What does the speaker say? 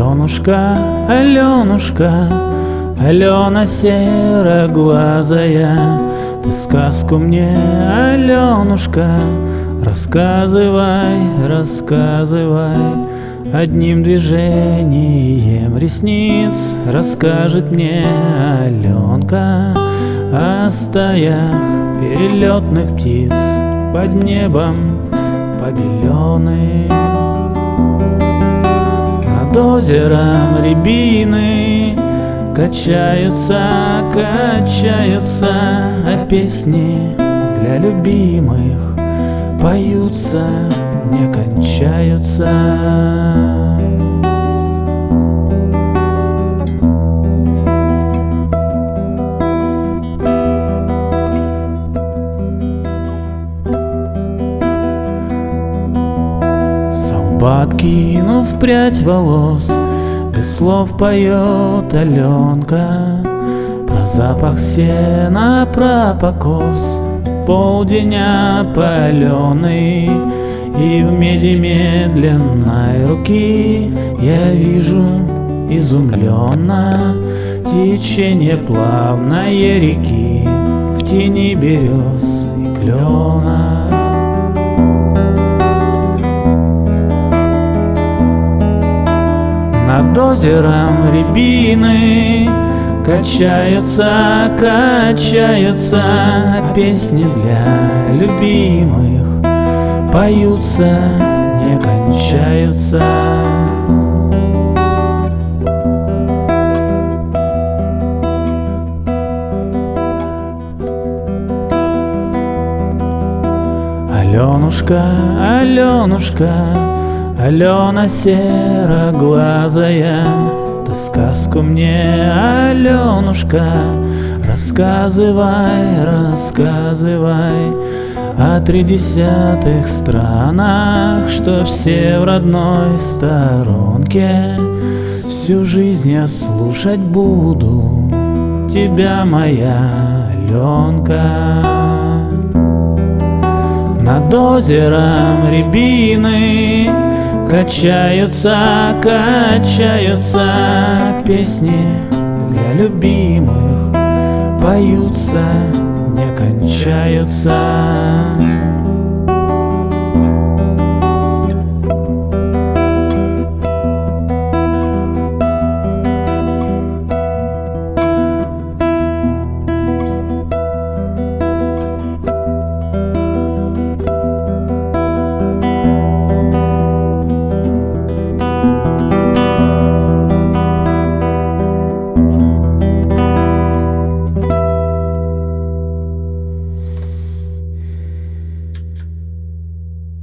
Аленушка, Аленушка, Алена сероглазая, Ты сказку мне, Аленушка, Рассказывай, рассказывай, Одним движением ресниц Расскажет мне Аленка О стаях перелетных птиц Под небом побеленным Над озером рябины. Качаются, качаются А песни для любимых Поются, не кончаются Солбат кинув прядь волос Без слов поет Аленка. Про запах сена, про покос Полдень опаленный И в меди медленной руки Я вижу изумленно Течение плавной реки В тени берез и клена Над озером рябины. Качаются, качаются Песни для любимых. Поются, не кончаются. Аленушка, Аленушка, Алена сероглазая, Ты сказку мне, Аленушка, Рассказывай, рассказывай О тридесятых странах, Что все в родной сторонке. Всю жизнь я слушать буду Тебя, моя Аленка. Над озером рябины Качаются, качаются Песни для любимых. Поются, не кончаются